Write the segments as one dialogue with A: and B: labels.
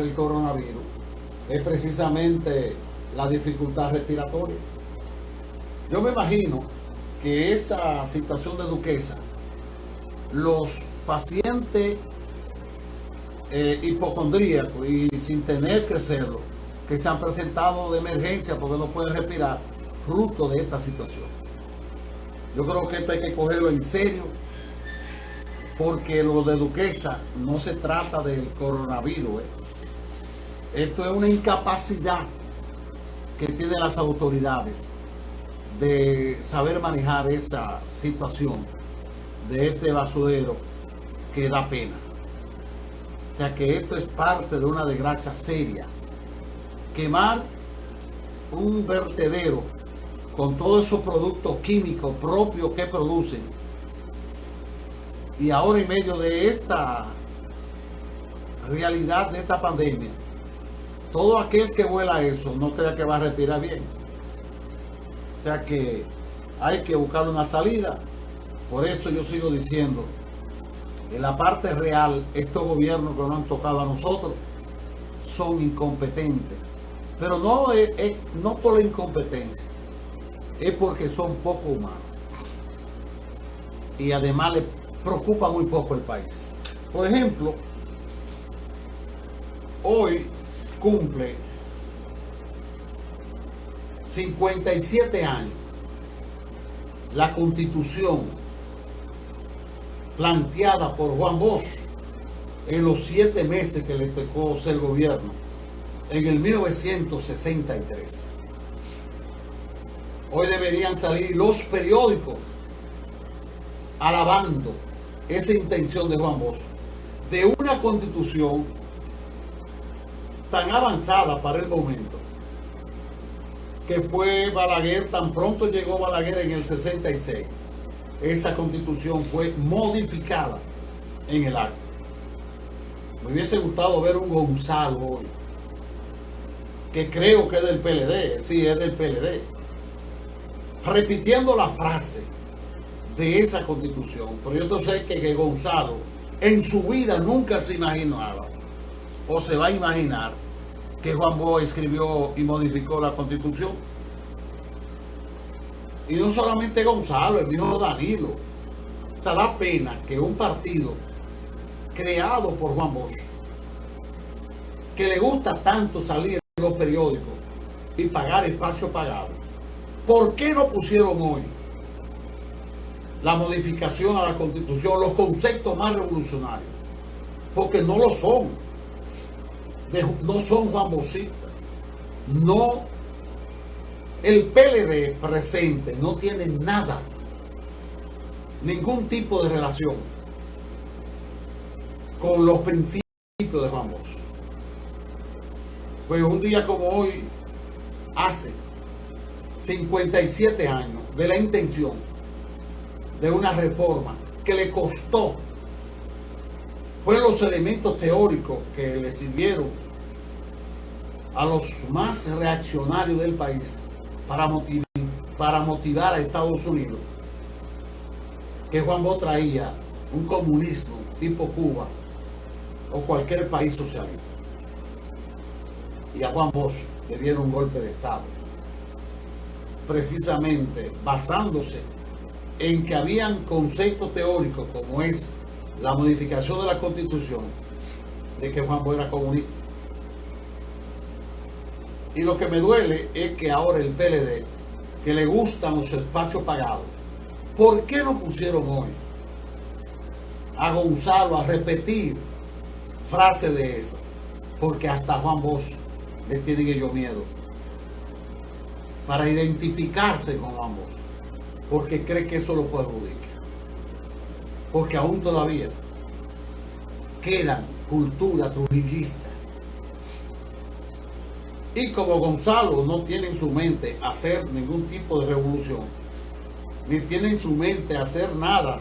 A: para el coronavirus es precisamente la dificultad respiratoria. Yo me imagino que esa situación de Duquesa, los pacientes eh, hipocondríacos y sin tener que serlo, que se han presentado de emergencia porque no pueden respirar, fruto de esta situación. Yo creo que esto hay que cogerlo en serio, porque lo de Duquesa no se trata del coronavirus. ¿eh? Esto es una incapacidad que tienen las autoridades de saber manejar esa situación de este basurero que da pena. O sea que esto es parte de una desgracia seria. Quemar un vertedero con todos esos productos químicos propios que producen y ahora en medio de esta realidad de esta pandemia todo aquel que vuela eso no crea que va a respirar bien o sea que hay que buscar una salida por eso yo sigo diciendo en la parte real estos gobiernos que nos han tocado a nosotros son incompetentes pero no, es, no por la incompetencia es porque son poco humanos. Y además le preocupa muy poco el país. Por ejemplo, hoy cumple 57 años la constitución planteada por Juan Bosch en los siete meses que le tocó ser gobierno en el 1963. Hoy deberían salir los periódicos alabando esa intención de Juan Bosch de una constitución tan avanzada para el momento que fue Balaguer, tan pronto llegó Balaguer en el 66 esa constitución fue modificada en el acto me hubiese gustado ver un Gonzalo hoy que creo que es del PLD, sí, es del PLD repitiendo la frase de esa constitución. Pero yo sé que, que Gonzalo en su vida nunca se imaginaba o se va a imaginar que Juan Bosch escribió y modificó la constitución. Y no solamente Gonzalo, el mismo Danilo. O sea, da pena que un partido creado por Juan Bosch, que le gusta tanto salir en los periódicos y pagar espacio pagado, ¿Por qué no pusieron hoy la modificación a la Constitución, los conceptos más revolucionarios? Porque no lo son. No son Juan No, el PLD presente no tiene nada, ningún tipo de relación con los principios de Juan Pues un día como hoy, hace 57 años de la intención de una reforma que le costó fue los elementos teóricos que le sirvieron a los más reaccionarios del país para motivar, a Estados Unidos. Que Juan Bosch traía un comunismo tipo Cuba o cualquier país socialista. Y a Juan Bosch le dieron un golpe de estado. Precisamente basándose en que habían conceptos teóricos como es la modificación de la constitución de que Juan Bosch era comunista. Y lo que me duele es que ahora el PLD, que le gustan los espacios pagados, ¿por qué no pusieron hoy a Gonzalo a repetir frase de esa? Porque hasta Juan Bosch le tiene ellos miedo para identificarse con ambos, porque cree que eso lo perjudica. Porque aún todavía quedan cultura trujillista. Y como Gonzalo no tiene en su mente hacer ningún tipo de revolución, ni tiene en su mente hacer nada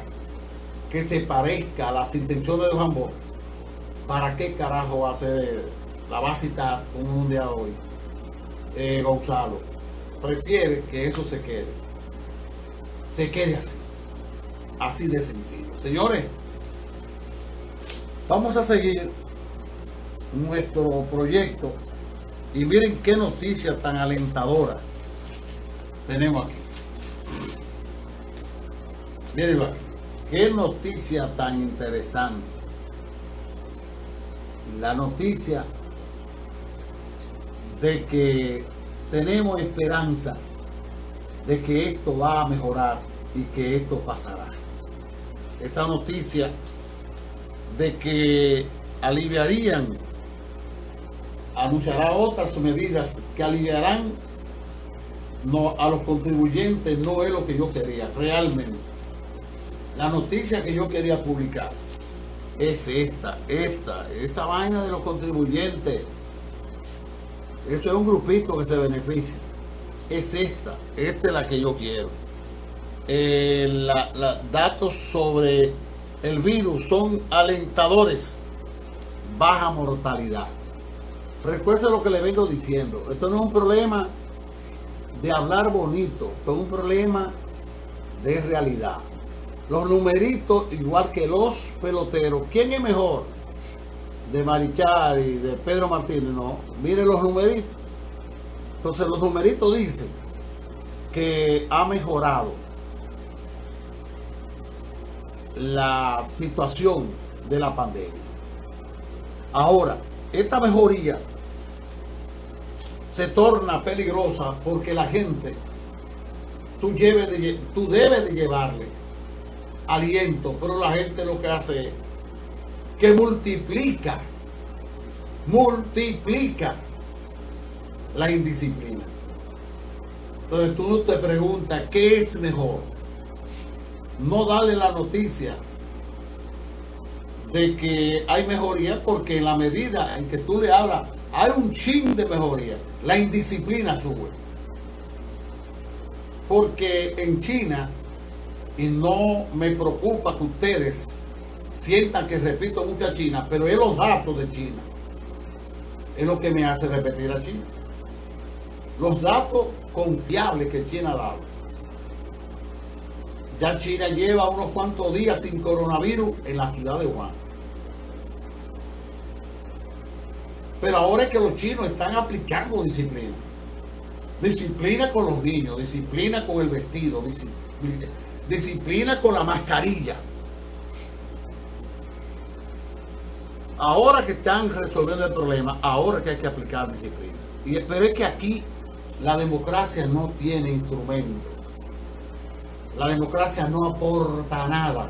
A: que se parezca a las intenciones de Bosch, ¿para qué carajo ser, la va a citar un día hoy eh, Gonzalo? prefiere que eso se quede. Se quede así. Así de sencillo. Señores, vamos a seguir nuestro proyecto y miren qué noticia tan alentadora tenemos aquí. Miren qué noticia tan interesante. La noticia de que tenemos esperanza de que esto va a mejorar y que esto pasará. Esta noticia de que aliviarían, anunciará otras medidas que aliviarán no, a los contribuyentes, no es lo que yo quería, realmente. La noticia que yo quería publicar es esta, esta, esa vaina de los contribuyentes. Esto es un grupito que se beneficia. Es esta, esta es la que yo quiero. Eh, datos sobre el virus son alentadores baja mortalidad. Recuerden lo que le vengo diciendo. Esto no es un problema de hablar bonito, esto es un problema de realidad. Los numeritos, igual que los peloteros, ¿quién es mejor? De Marichal y de Pedro Martínez, no. Miren los numeritos. Entonces los numeritos dicen que ha mejorado la situación de la pandemia. Ahora, esta mejoría se torna peligrosa porque la gente, tú, de, tú debes de llevarle aliento, pero la gente lo que hace es que multiplica, multiplica la indisciplina. Entonces tú te preguntas, ¿qué es mejor? No darle la noticia de que hay mejoría porque en la medida en que tú le hablas, hay un chin de mejoría. La indisciplina sube. Porque en China, y no me preocupa que ustedes sientan que repito mucho a China, pero es los datos de China. Es lo que me hace repetir a China. Los datos confiables que China ha dado. Ya China lleva unos cuantos días sin coronavirus en la ciudad de Wuhan. Pero ahora es que los chinos están aplicando disciplina. Disciplina con los niños, disciplina con el vestido, disciplina, con la mascarilla. Ahora que están resolviendo el problema, ahora que hay que aplicar disciplina. Y, pero es que aquí la democracia no tiene instrumento. La democracia no aporta nada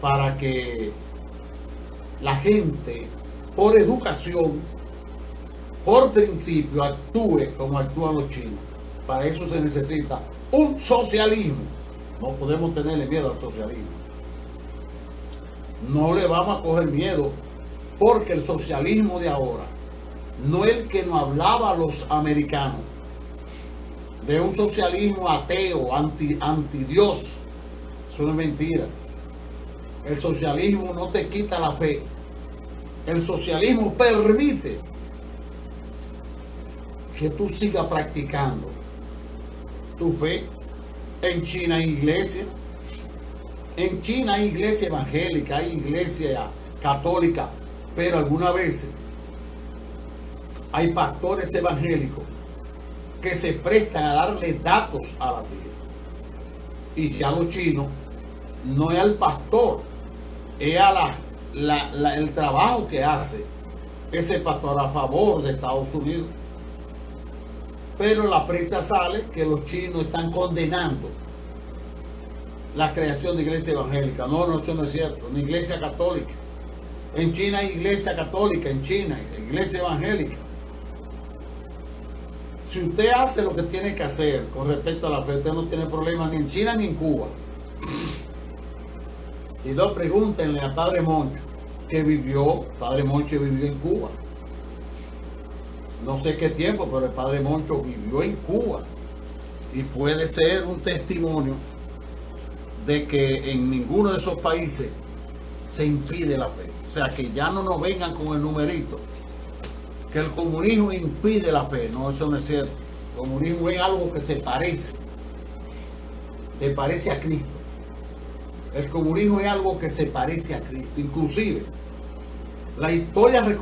A: para que la gente por educación, por principio, actúe como actúan los chinos. Para eso se necesita un socialismo. No podemos tenerle miedo al socialismo. No le vamos a coger miedo porque el socialismo de ahora no es el que nos hablaba a los americanos de un socialismo ateo, anti, anti Dios. Eso no es mentira. El socialismo no te quita la fe el socialismo permite que tú sigas practicando tu fe. En China hay iglesia. En China hay iglesia evangélica, hay iglesia católica, pero algunas veces hay pastores evangélicos que se prestan a darle datos a la iglesia. Y ya los chinos no es al pastor, es a la el trabajo que hace ese pastor a favor de Estados Unidos. Pero la prensa sale que los chinos están condenando la creación de iglesia evangélica. No, no, eso no es cierto. Una iglesia católica. En China hay iglesia católica, en China, iglesia evangélica. Si usted hace lo que tiene que hacer con respecto a la fe, usted no tiene problema ni en China ni en Cuba. Si no, pregúntenle a Padre Moncho, que vivió, Padre Moncho vivió en Cuba. No sé qué tiempo, pero el Padre Moncho vivió en Cuba. Y puede ser un testimonio de que en ninguno de esos países se impide la fe. O sea, que ya no nos vengan con el numerito. Que el comunismo impide la fe. No, eso no es cierto. El comunismo es algo que se parece. Se parece a Cristo. El comunismo es algo que se parece a Cristo. Inclusive, La historia reconoce